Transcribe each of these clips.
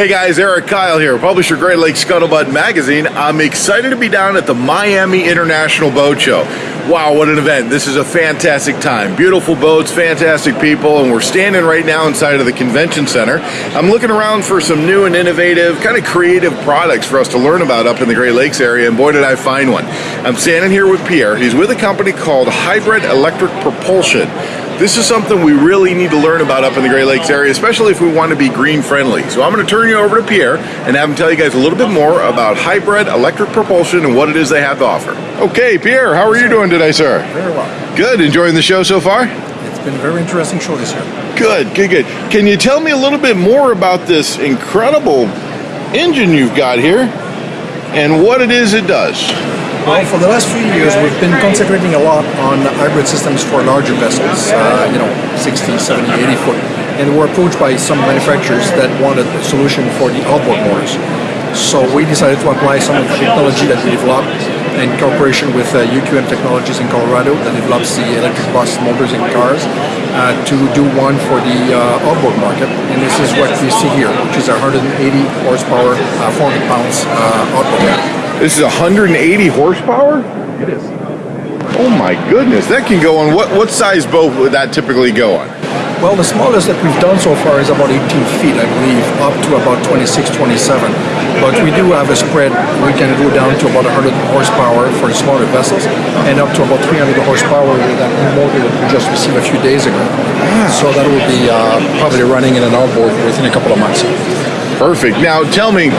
Hey guys, Eric Kyle here, publisher Great Lakes Scuttlebutt Magazine. I'm excited to be down at the Miami International Boat Show. Wow, what an event. This is a fantastic time. Beautiful boats, fantastic people, and we're standing right now inside of the convention center. I'm looking around for some new and innovative, kind of creative products for us to learn about up in the Great Lakes area, and boy did I find one. I'm standing here with Pierre. He's with a company called Hybrid Electric Propulsion. This is something we really need to learn about up in the Great Lakes area, especially if we want to be green friendly. So I'm going to turn you over to Pierre and have him tell you guys a little bit more about hybrid electric propulsion and what it is they have to offer. Okay, Pierre, how are you doing today, sir? Very well. Good. Enjoying the show so far? It's been a very interesting show this year. Good, good, good. Can you tell me a little bit more about this incredible engine you've got here and what it is it does? Well, for the last few years, we've been concentrating a lot on hybrid systems for larger vessels, uh, you know, 60, 70, 80 foot. And we're approached by some manufacturers that wanted a solution for the outboard motors. So we decided to apply some of the technology that we developed in cooperation with uh, UQM Technologies in Colorado that develops the electric bus motors in cars uh, to do one for the uh, outboard market. And this is what we see here, which is a 180 horsepower, uh, 400 pounds uh, outboard. This is 180 horsepower? It is. Oh my goodness, that can go on, what, what size boat would that typically go on? Well, the smallest that we've done so far is about 18 feet, I believe, up to about 26, 27. But we do have a spread. We can go down to about 100 horsepower for the smaller vessels and up to about 300 horsepower with that new motor that we just received a few days ago. So that will be uh, probably running in an outboard within a couple of months. Perfect. Now tell me,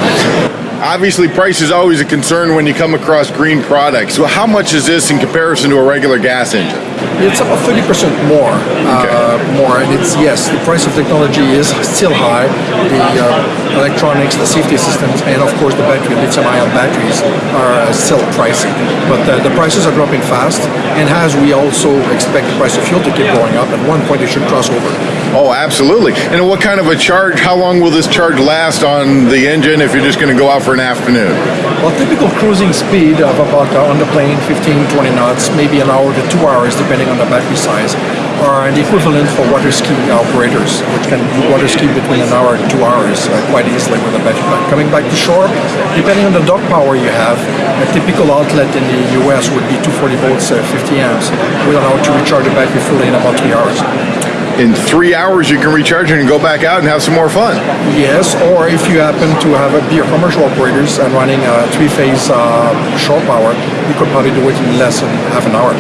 obviously price is always a concern when you come across green products. So how much is this in comparison to a regular gas engine? It's about 30% more. Uh, more, and it's yes, the price of technology is still high. The uh, electronics, the safety systems, and of course the battery, lithium-ion batteries are still pricey. But uh, the prices are dropping fast, and as we also expect the price of fuel to keep going up, at one point it should cross over. Oh, absolutely. And what kind of a charge, how long will this charge last on the engine if you're just going to go out for an afternoon? Well, typical cruising speed of about uh, on the plane 15, 20 knots, maybe an hour to two hours depending on the battery size, are the equivalent for water ski operators, which can water ski between an hour and two hours uh, quite easily with a battery pack. Coming back to shore, depending on the dock power you have, a typical outlet in the US would be 240 volts, uh, 50 amps, will allow to recharge the battery fully in about three hours in three hours you can recharge it and go back out and have some more fun. Yes, or if you happen to have a beer commercial operators and running a three-phase uh, shore power, you could probably do it in less than half an hour.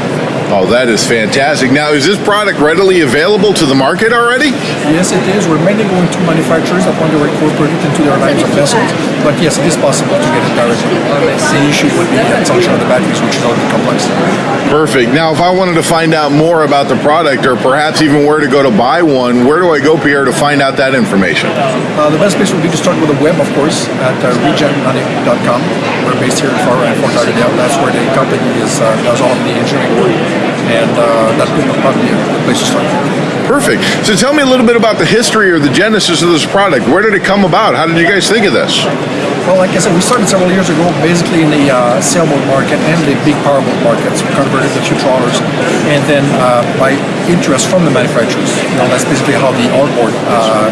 Oh, that is fantastic. Now, is this product readily available to the market already? Yes, it is. We're mainly going to manufacturers that want to incorporate it into their lines of vessels. But yes, it is possible to get it directly. The issue would be the consumption of the batteries, which is a little bit complex. Perfect. Now, if I wanted to find out more about the product or perhaps even where to go to buy one, where do I go, Pierre, to find out that information? Uh, the best place would be to start with the web, of course, at uh. We're based here in Fort, Fort Lauderdale. That's where the company is, uh, does all of the engineering work and uh, that would probably be a place to start. Perfect. So tell me a little bit about the history or the genesis of this product. Where did it come about? How did you guys think of this? Well, like I said, we started several years ago, basically in the uh, sailboat market and the big powerboat markets. We converted few trawlers, and then uh, by interest from the manufacturers, you know, that's basically how the outboard uh,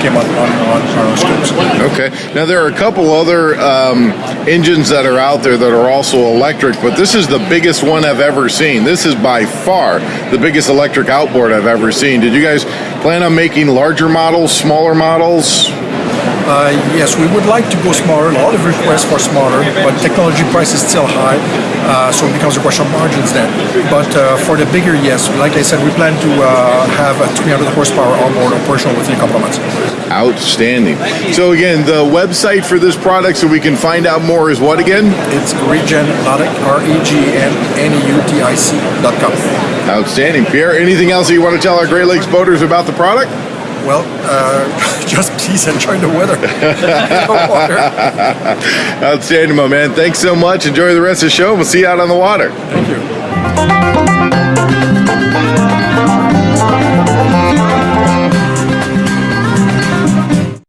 came on, on, on our scopes. Okay. Now there are a couple other um, engines that are out there that are also electric, but this is the biggest one I've ever seen. This is by far the biggest electric outboard I've ever seen. Did you guys plan on making larger models, smaller models? Uh, yes, we would like to go smaller. A lot of requests for smaller, but technology price is still high, uh, so it becomes a question of margins then. But uh, for the bigger, yes, like I said, we plan to uh, have a 300 horsepower onboard operational within a couple of months. Outstanding. So again, the website for this product, so we can find out more, is what again? It's regennautic, R-E-G-N-N-E-U-T-I-C dot com. Outstanding. Pierre, anything else that you want to tell our Great Lakes boaters about the product? Well, uh, just please enjoy the weather. the. Outstanding, my man. Thanks so much. Enjoy the rest of the show. We'll see you out on the water. Thank you.